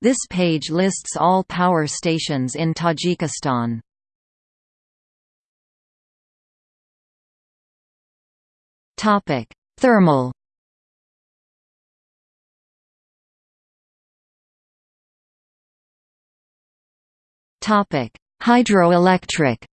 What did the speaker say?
This page lists all power stations in Tajikistan. Topic: Thermal. Topic: Hydroelectric.